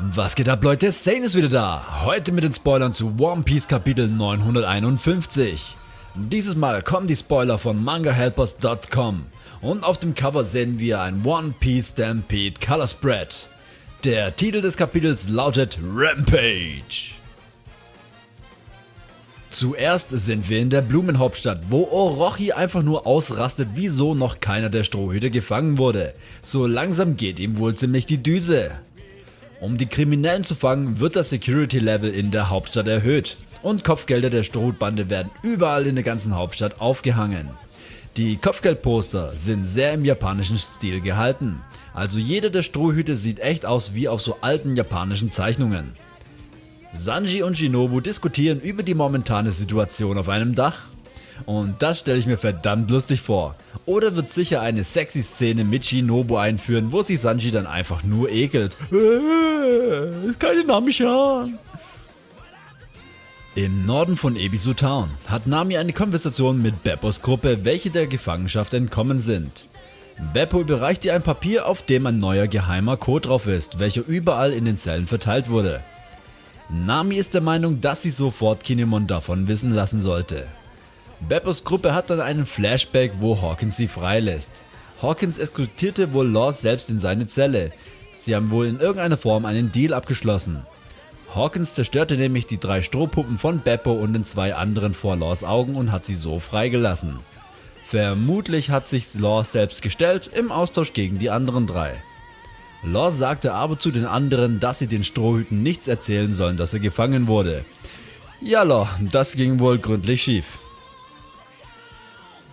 Was geht ab Leute, Sane ist wieder da, heute mit den Spoilern zu One Piece Kapitel 951. Dieses Mal kommen die Spoiler von mangahelpers.com und auf dem Cover sehen wir ein One Piece Stampede Color Spread. Der Titel des Kapitels lautet Rampage. Zuerst sind wir in der Blumenhauptstadt, wo Orochi einfach nur ausrastet, wieso noch keiner der Strohhüte gefangen wurde. So langsam geht ihm wohl ziemlich die Düse. Um die Kriminellen zu fangen, wird das Security Level in der Hauptstadt erhöht und Kopfgelder der Strohbande werden überall in der ganzen Hauptstadt aufgehangen. Die Kopfgeldposter sind sehr im japanischen Stil gehalten, also jeder der Strohhüte sieht echt aus wie auf so alten japanischen Zeichnungen. Sanji und Shinobu diskutieren über die momentane Situation auf einem Dach und das stelle ich mir verdammt lustig vor. Oder wird sicher eine sexy Szene mit Shinobu einführen, wo sich Sanji dann einfach nur ekelt. Äh, keine Namishan. Im Norden von Ebisu Town hat Nami eine Konversation mit Beppos Gruppe, welche der Gefangenschaft entkommen sind. Beppo überreicht ihr ein Papier, auf dem ein neuer geheimer Code drauf ist, welcher überall in den Zellen verteilt wurde. Nami ist der Meinung, dass sie sofort Kinemon davon wissen lassen sollte. Beppos Gruppe hat dann einen Flashback, wo Hawkins sie freilässt. Hawkins eskortierte wohl Law selbst in seine Zelle. Sie haben wohl in irgendeiner Form einen Deal abgeschlossen. Hawkins zerstörte nämlich die drei Strohpuppen von Beppo und den zwei anderen vor Laws Augen und hat sie so freigelassen. Vermutlich hat sich Law selbst gestellt im Austausch gegen die anderen drei. Law sagte aber zu den anderen, dass sie den Strohhüten nichts erzählen sollen, dass er gefangen wurde. Ja Law, das ging wohl gründlich schief.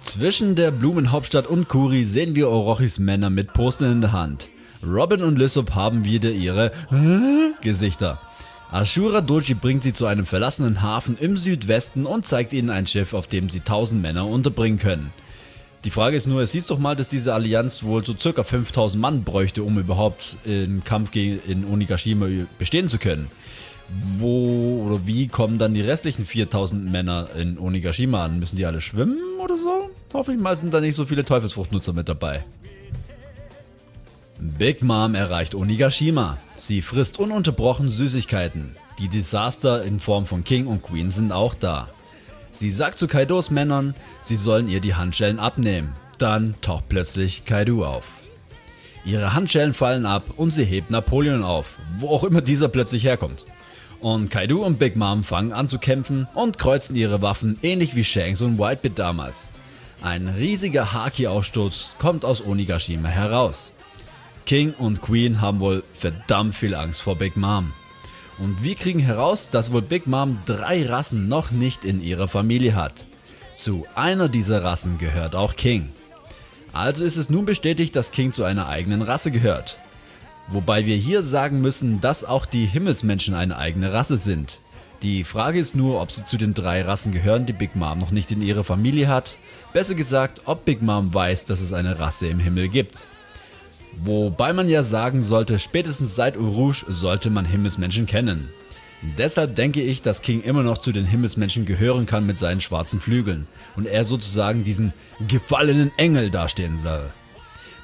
Zwischen der Blumenhauptstadt und Kuri sehen wir Orochis Männer mit Postern in der Hand. Robin und Lysop haben wieder ihre Gesichter. Ashura Doji bringt sie zu einem verlassenen Hafen im Südwesten und zeigt ihnen ein Schiff, auf dem sie 1000 Männer unterbringen können. Die Frage ist nur, es hieß doch mal, dass diese Allianz wohl so ca. 5000 Mann bräuchte, um überhaupt im Kampf gegen in Onigashima bestehen zu können wo oder wie kommen dann die restlichen 4000 Männer in Onigashima an? Müssen die alle schwimmen oder so? Hoffentlich mal sind da nicht so viele Teufelsfruchtnutzer mit dabei. Big Mom erreicht Onigashima. Sie frisst ununterbrochen Süßigkeiten. Die Desaster in Form von King und Queen sind auch da. Sie sagt zu Kaidos Männern, sie sollen ihr die Handschellen abnehmen. Dann taucht plötzlich Kaido auf. Ihre Handschellen fallen ab und sie hebt Napoleon auf, wo auch immer dieser plötzlich herkommt. Und Kaido und Big Mom fangen an zu kämpfen und kreuzen ihre Waffen ähnlich wie Shanks und Whitebit damals. Ein riesiger Haki-Ausstoß kommt aus Onigashima heraus. King und Queen haben wohl verdammt viel Angst vor Big Mom. Und wir kriegen heraus, dass wohl Big Mom drei Rassen noch nicht in ihrer Familie hat. Zu einer dieser Rassen gehört auch King. Also ist es nun bestätigt, dass King zu einer eigenen Rasse gehört. Wobei wir hier sagen müssen, dass auch die Himmelsmenschen eine eigene Rasse sind. Die Frage ist nur, ob sie zu den drei Rassen gehören, die Big Mom noch nicht in ihrer Familie hat. Besser gesagt, ob Big Mom weiß, dass es eine Rasse im Himmel gibt. Wobei man ja sagen sollte, spätestens seit Urush sollte man Himmelsmenschen kennen. Deshalb denke ich, dass King immer noch zu den Himmelsmenschen gehören kann mit seinen schwarzen Flügeln und er sozusagen diesen gefallenen Engel dastehen soll.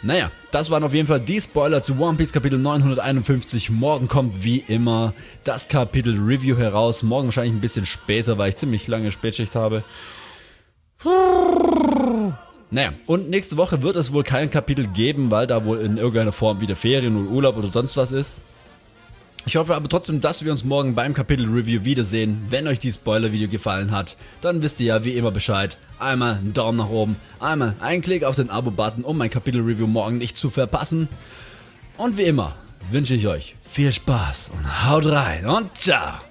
Naja, das waren auf jeden Fall die Spoiler zu One Piece Kapitel 951. Morgen kommt wie immer das Kapitel Review heraus. Morgen wahrscheinlich ein bisschen später, weil ich ziemlich lange Spätschicht habe. Naja, und nächste Woche wird es wohl kein Kapitel geben, weil da wohl in irgendeiner Form wieder Ferien oder Urlaub oder sonst was ist. Ich hoffe aber trotzdem, dass wir uns morgen beim Kapitel Review wiedersehen. Wenn euch die Spoiler-Video gefallen hat, dann wisst ihr ja wie immer Bescheid. Einmal einen Daumen nach oben, einmal einen Klick auf den Abo-Button, um mein Kapitel Review morgen nicht zu verpassen. Und wie immer wünsche ich euch viel Spaß und haut rein und ciao!